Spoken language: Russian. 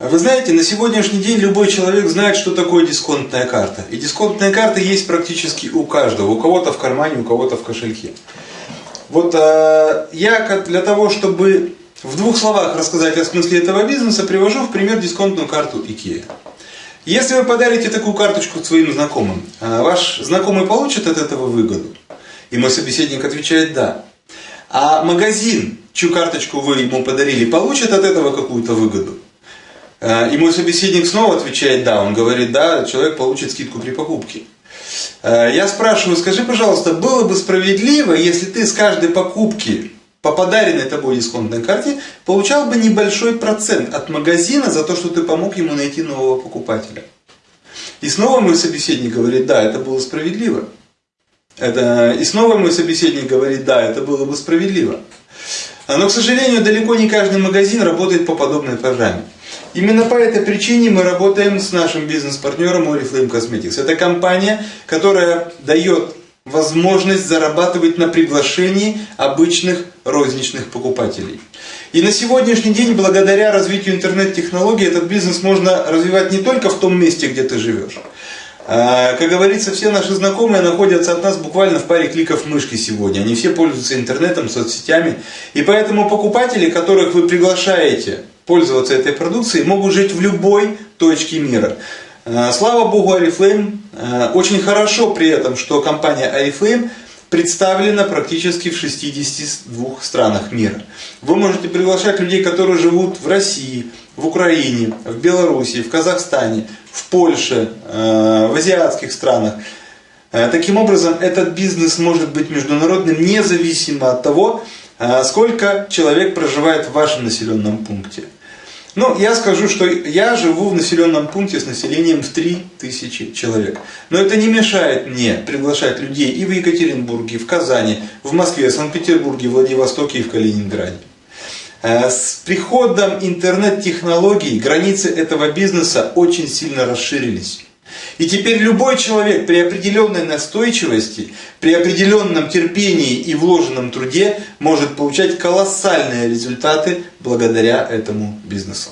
Вы знаете, на сегодняшний день любой человек знает, что такое дисконтная карта. И дисконтная карта есть практически у каждого. У кого-то в кармане, у кого-то в кошельке. Вот э, я для того, чтобы в двух словах рассказать о смысле этого бизнеса, привожу в пример дисконтную карту IKEA. Если вы подарите такую карточку своим знакомым, э, ваш знакомый получит от этого выгоду? И мой собеседник отвечает «да». А магазин, чью карточку вы ему подарили, получит от этого какую-то выгоду? Э, и мой собеседник снова отвечает «да». Он говорит «да, человек получит скидку при покупке». Э, я спрашиваю, скажи, пожалуйста, было бы справедливо, если ты с каждой покупки по подаренной тобой дисконтной карте получал бы небольшой процент от магазина за то, что ты помог ему найти нового покупателя. И снова мой собеседник говорит, да, это было справедливо. Это... И снова мой собеседник говорит, да, это было бы справедливо. Но, к сожалению, далеко не каждый магазин работает по подобной программе. Именно по этой причине мы работаем с нашим бизнес-партнером Oriflame Cosmetics. Это компания, которая дает возможность зарабатывать на приглашении обычных розничных покупателей. И на сегодняшний день, благодаря развитию интернет-технологий, этот бизнес можно развивать не только в том месте, где ты живешь. А, как говорится, все наши знакомые находятся от нас буквально в паре кликов мышки сегодня. Они все пользуются интернетом, соцсетями. И поэтому покупатели, которых вы приглашаете пользоваться этой продукцией, могут жить в любой точке мира. Э, слава богу, Oriflame. Э, очень хорошо при этом, что компания Oriflame представлена практически в 62 странах мира. Вы можете приглашать людей, которые живут в России, в Украине, в Беларуси, в Казахстане, в Польше, э, в азиатских странах. Таким образом, этот бизнес может быть международным независимо от того, сколько человек проживает в вашем населенном пункте. Ну, я скажу, что я живу в населенном пункте с населением в 3000 человек. Но это не мешает мне приглашать людей и в Екатеринбурге, и в Казани, в Москве, в Санкт-Петербурге, в Владивостоке и в Калининграде. Э, с приходом интернет-технологий границы этого бизнеса очень сильно расширились. И теперь любой человек при определенной настойчивости, при определенном терпении и вложенном труде может получать колоссальные результаты благодаря этому бизнесу.